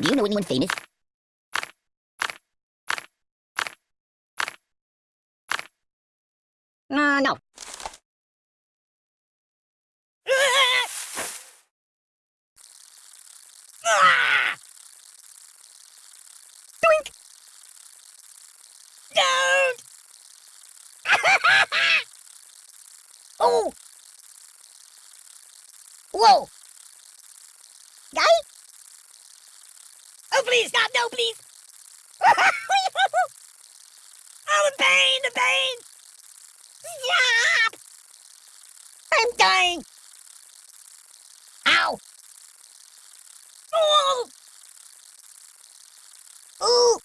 Do you know anyone famous? Uh, no. Doink! Don't! oh! Whoa! Guy? Oh, please, stop! No, please! oh, the pain! The pain! Stop! I'm dying! Ow! Oh! Ooh!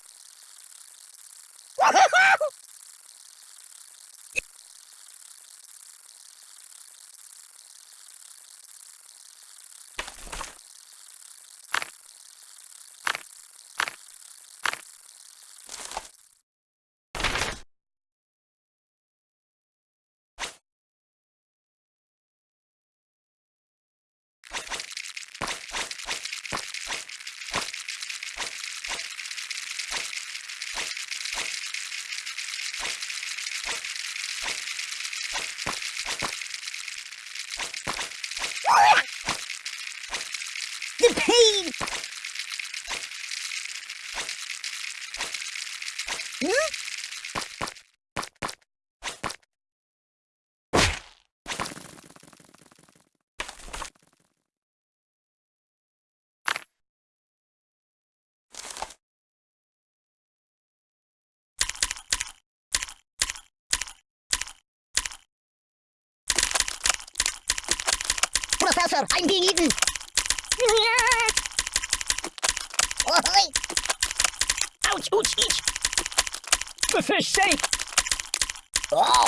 The pain! Professor, I'm being eaten! Ouch, ouch, each! The fish safe! Oh!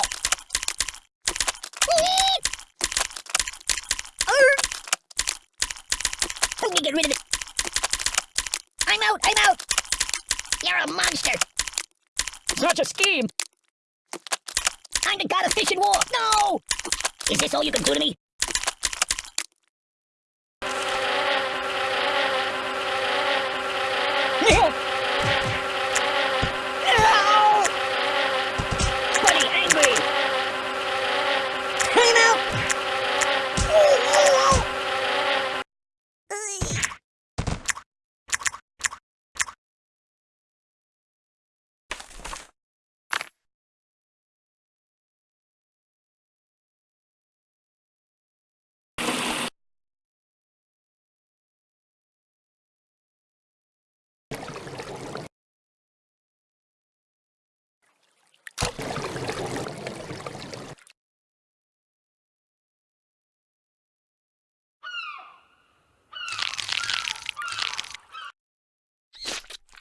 Help me get rid of it! I'm out, I'm out! You're a monster! Such a scheme! I'm the god of fish and war! No! Is this all you can do to me? Buddy, angry! Time out!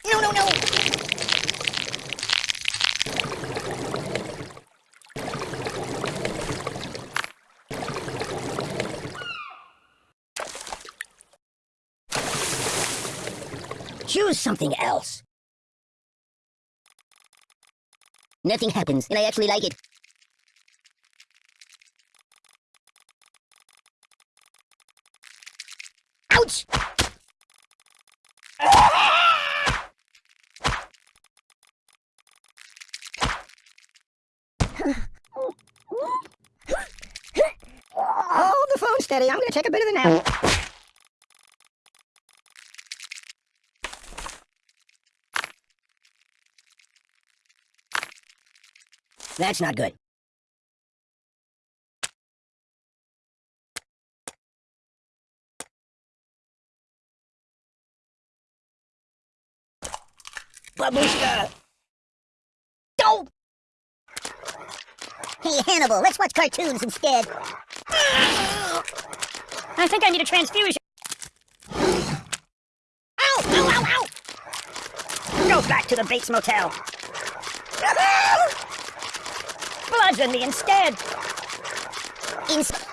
No, no, no! Choose something else. Nothing happens, and I actually like it. Ouch! Hold the phone steady. I'm gonna take a bit of a nap. That's not good. Babushka! Don't! Hey, Hannibal, let's watch cartoons instead. I think I need a transfusion. Ow! Ow, ow, ow! Go back to the Bates Motel. Bludgeon me instead. Ins-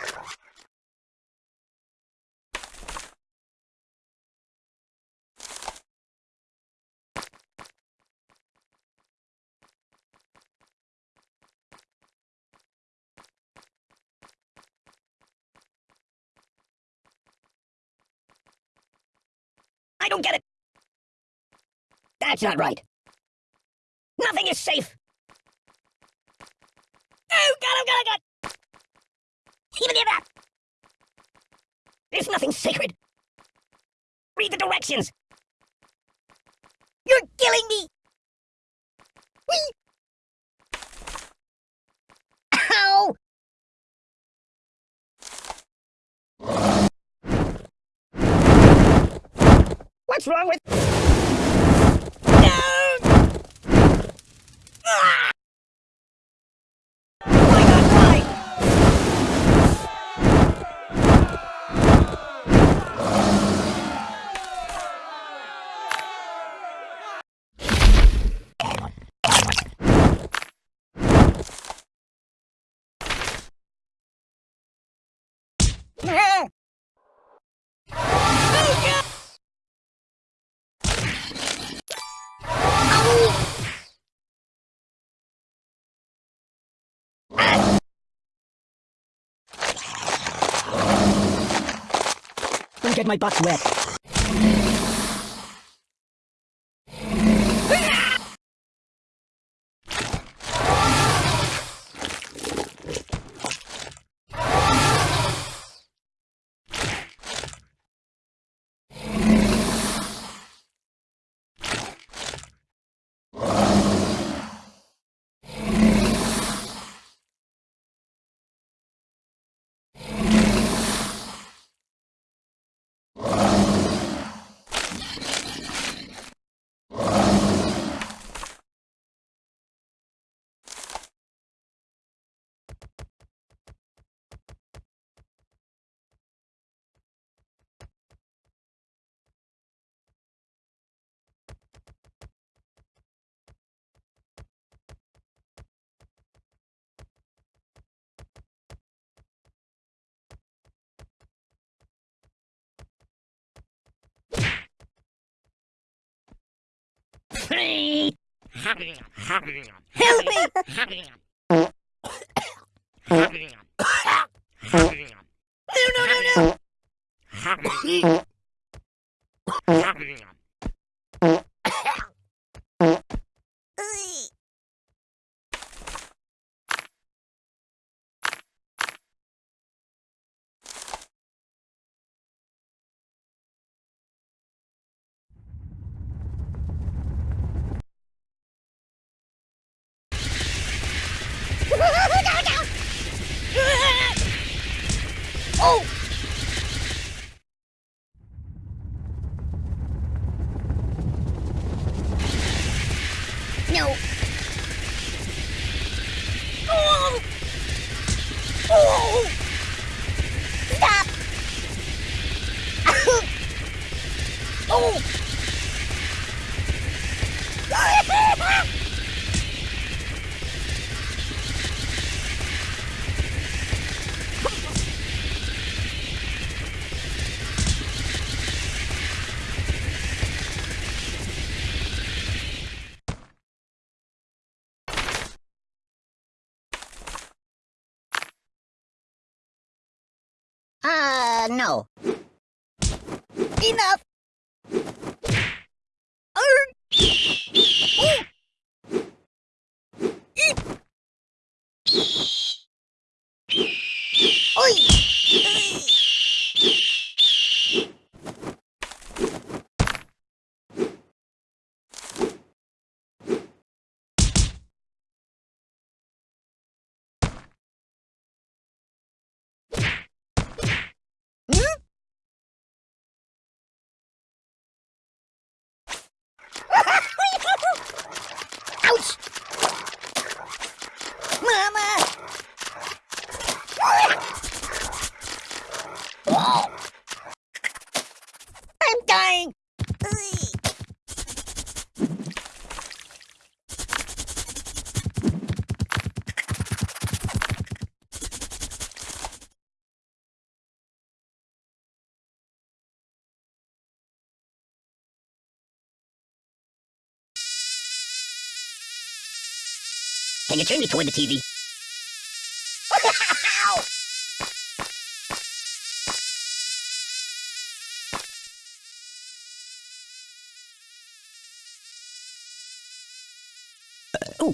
That's not right. Nothing is safe. Oh, God, oh, God, oh, God. Even if that. There's nothing sacred. Read the directions. You're killing me. Whee! Ow! What's wrong with... No! Ah! Oh my God, why? Ah! Oh, God! Ow! Don't get my butt wet. Hey! Help me! No. Uh, no. Enough! I'm dying! Can you turn me toward the TV? Oh,